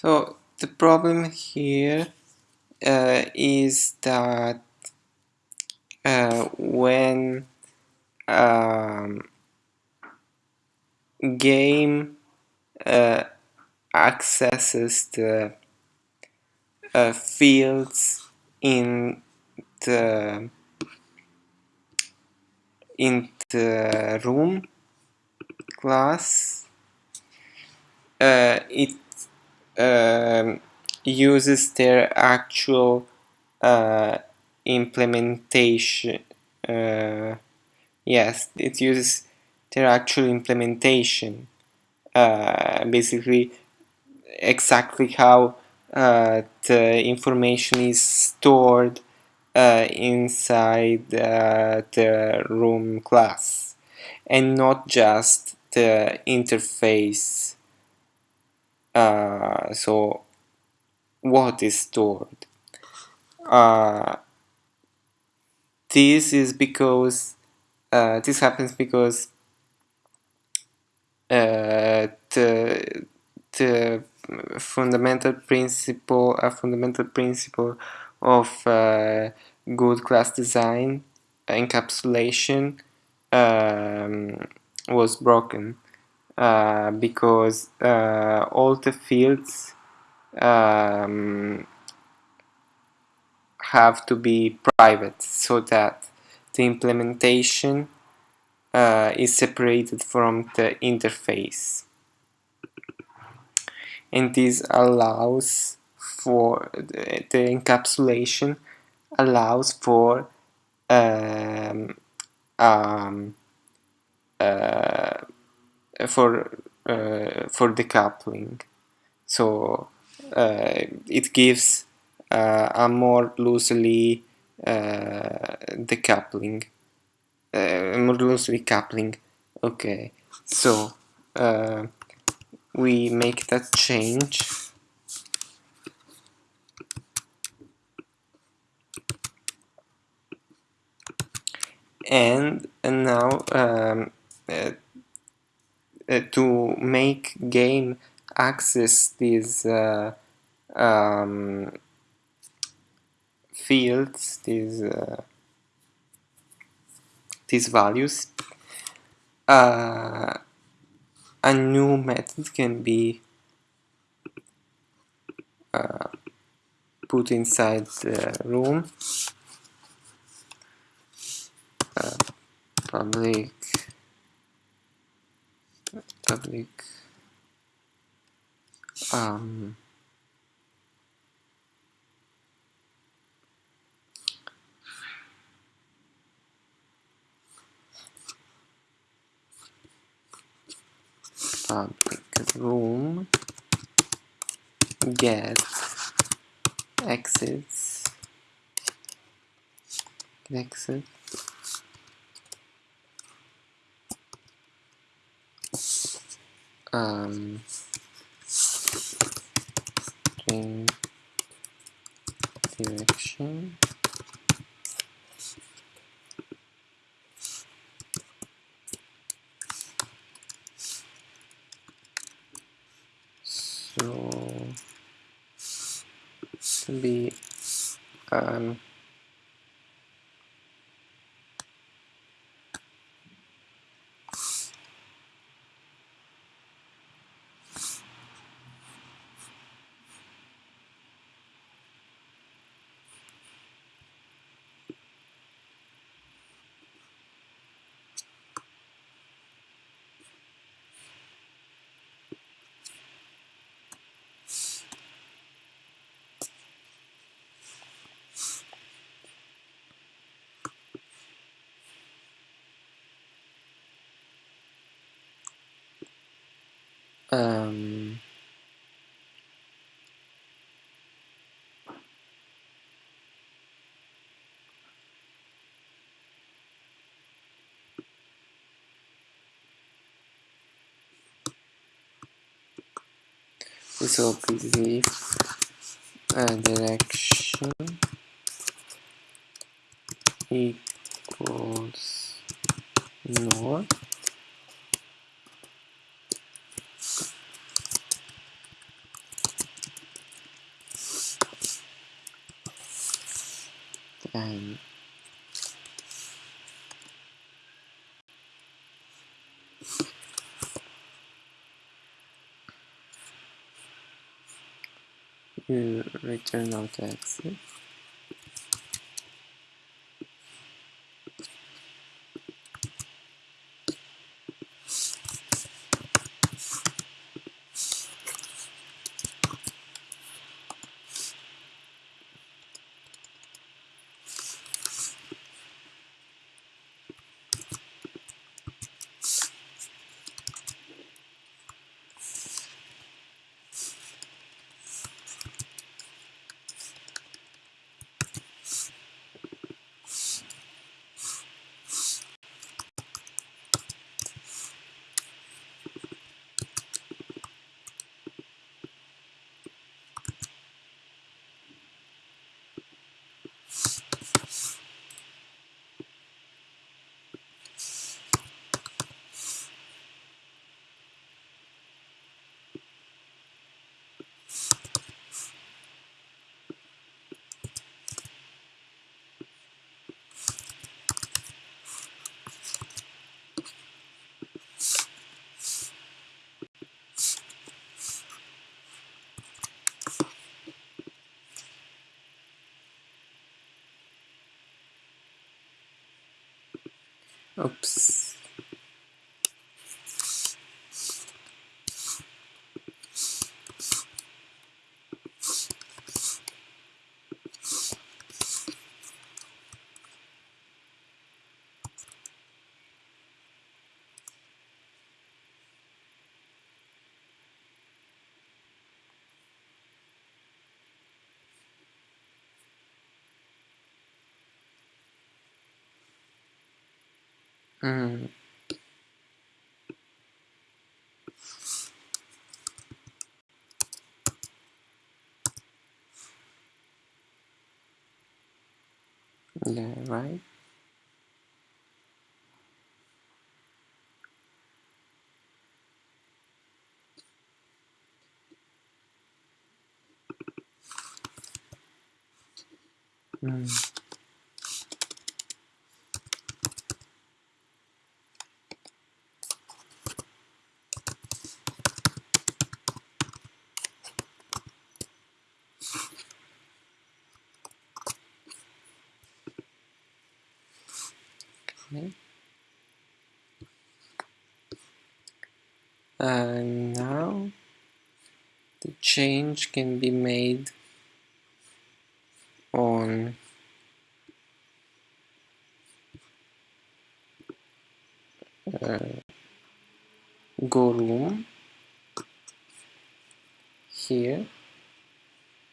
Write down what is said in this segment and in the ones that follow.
So the problem here uh, is that uh, when um, game uh, accesses the uh, fields in the in the room class uh, it um, uses their actual uh, implementation uh, yes it uses their actual implementation uh, basically exactly how uh, the information is stored uh, inside uh, the room class and not just the interface uh, so what is stored? Uh, this is because uh, this happens because uh, the the fundamental principle a fundamental principle of uh, good class design encapsulation um, was broken uh, because uh, all the fields um, have to be private so that the implementation uh, is separated from the interface. And this allows for the, the encapsulation allows for um, um, uh, for uh, for decoupling. So uh, it gives uh, a more loosely uh, decoupling uh, more loosely coupling. Okay. So uh, we make that change. And, and now um, uh, to make game access these uh, um, fields these uh, these values. Uh, a new method can be uh, put inside the room. Public public um, public room get exits exit um, string direction. So to be um, um, so basically uh, direction equals north we return out exit oops mm. yeah right mm. Okay. And now the change can be made on uh, go room here.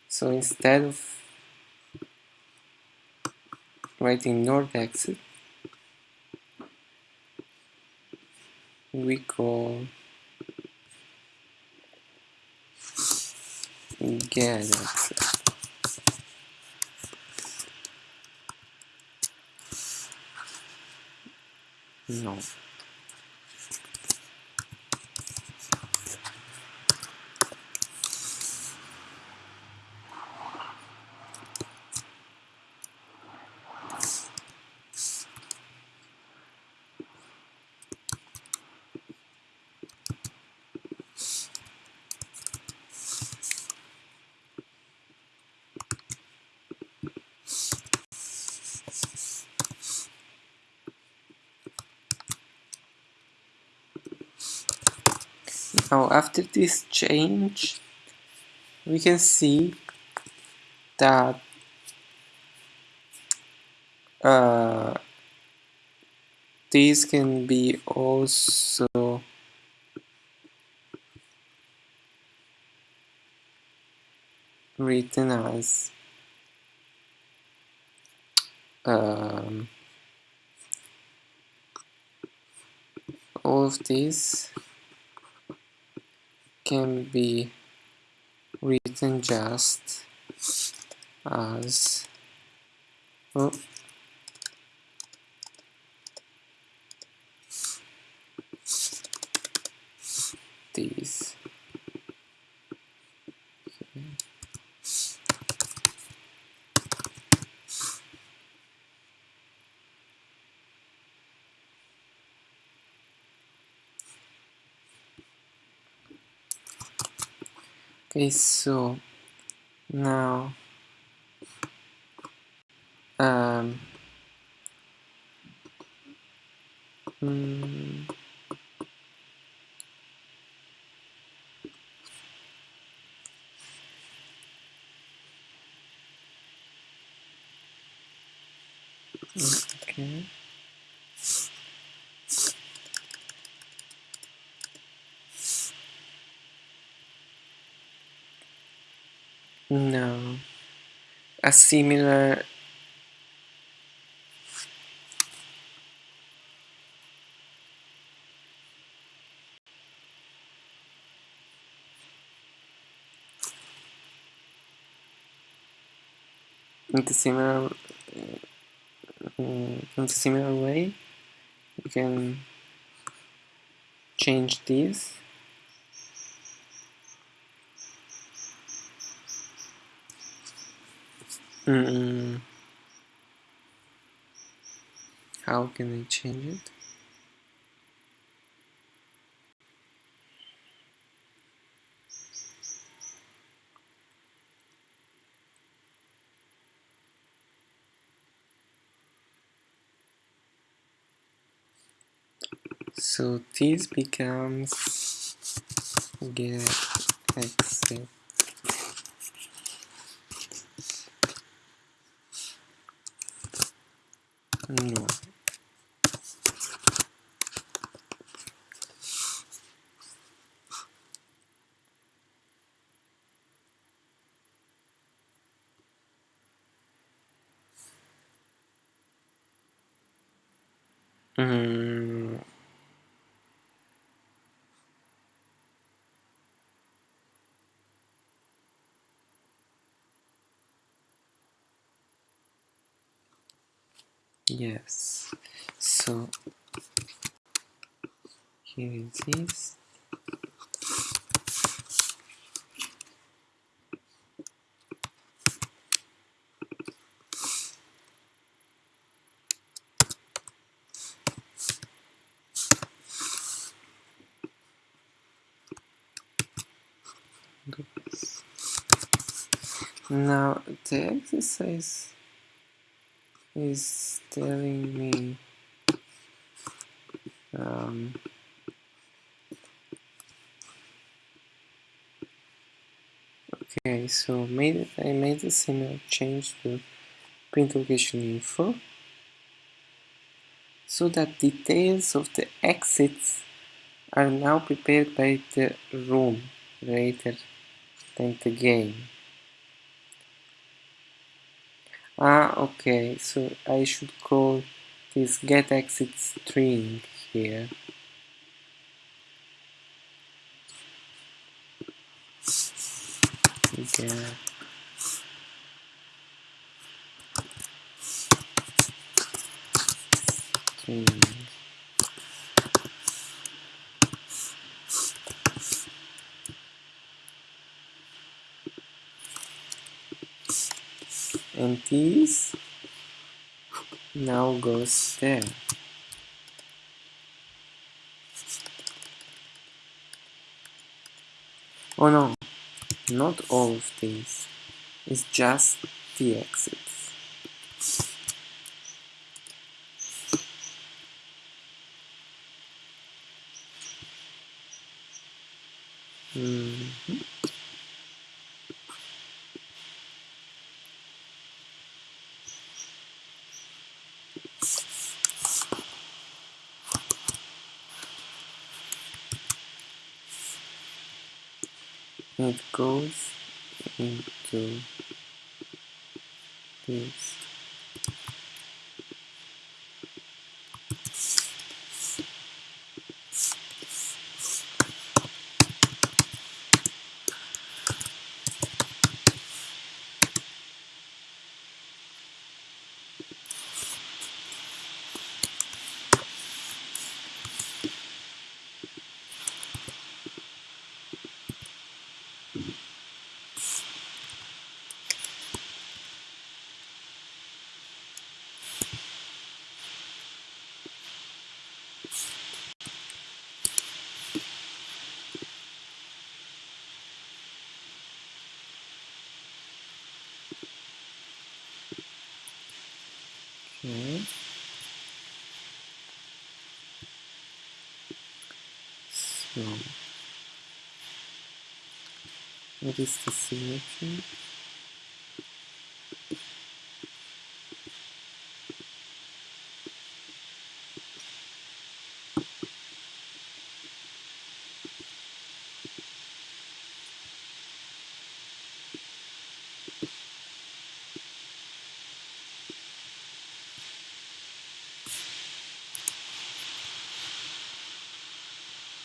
So instead of writing north exit we call exit no Now after this change we can see that uh, these can be also written as um, all of these can be written just as oh, these Okay, so now um, mm, okay no a similar in the similar uh, in the similar way we can change this mm how can I change it? So this becomes get mm, yes. So here it is. Now the exercise is telling me. Um, okay so made I made a similar change to print location info so that details of the exits are now prepared by the room. Rather than the game Ah, okay, so I should call this get exit string here. Get string. And this now goes there. Oh no. Not all of these. It's just the exits mm -hmm. It goes into this Okay. So, what is the symmetry?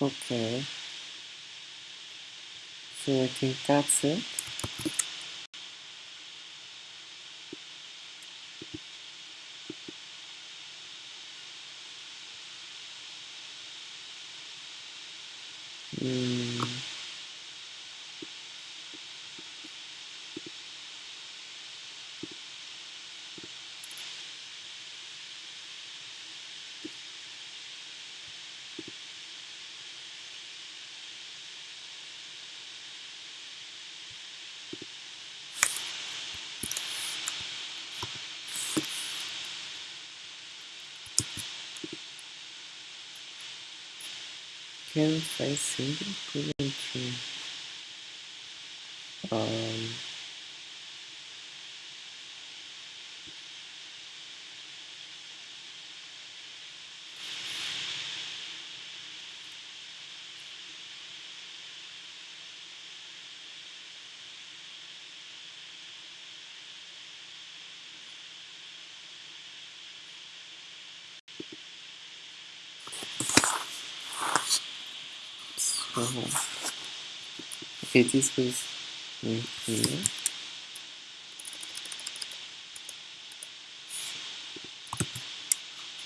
Okay. So I think that's it. Mm. Can't I single couldn't through. Uh, Um so okay this was in here.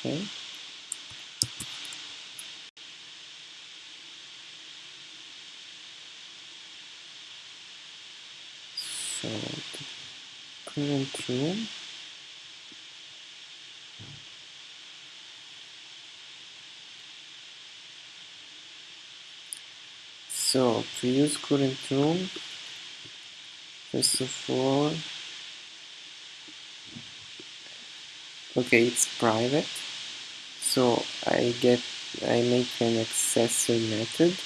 Okay. So the current room So to use current room, first of all, okay, it's private. So I get, I make an accessor method.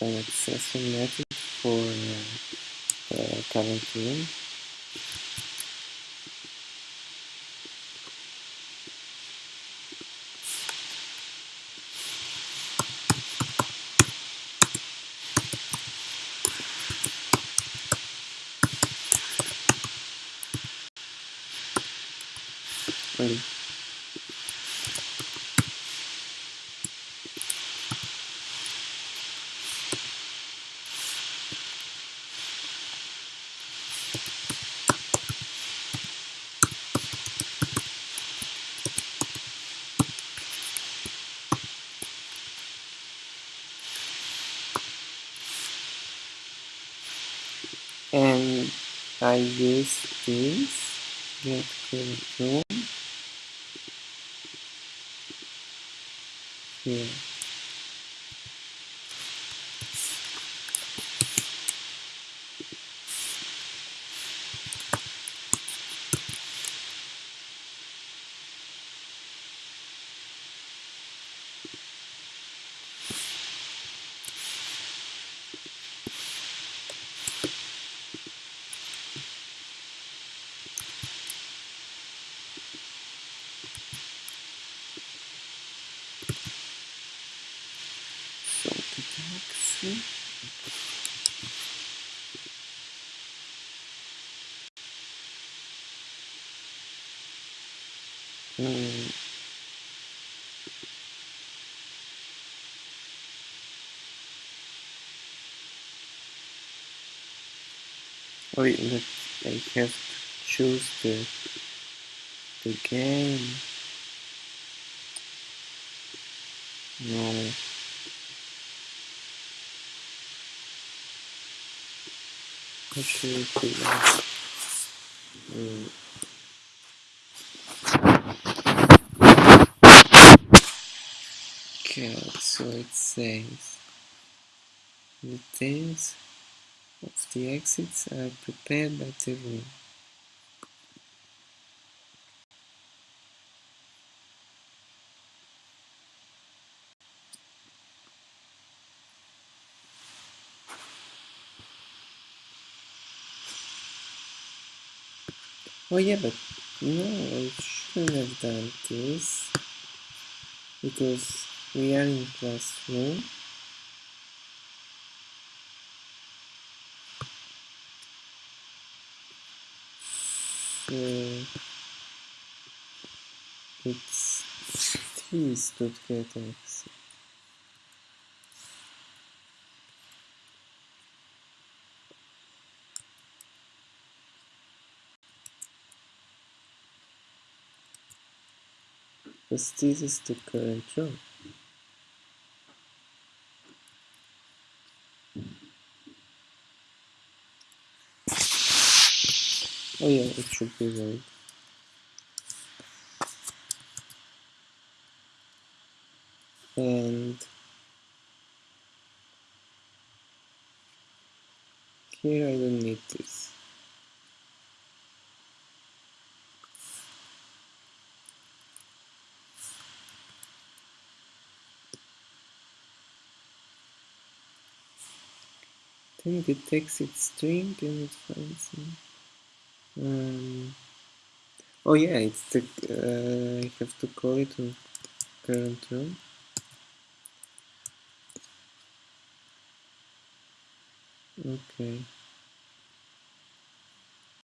An accessor method for uh, uh, current room. Okay. and I use this get control here so the taxi mm. Wait, but I have to choose the the game. No. How should I so it says the details of the exits are prepared by the room. Oh yeah, but no, I shouldn't have done this because we are in classroom. So it's get. Because this is the current room. Oh yeah, it should be right. And here I don't need this. Then it detects its string and it finds it. Um, oh yeah, it's the uh, I have to call it current room. Okay.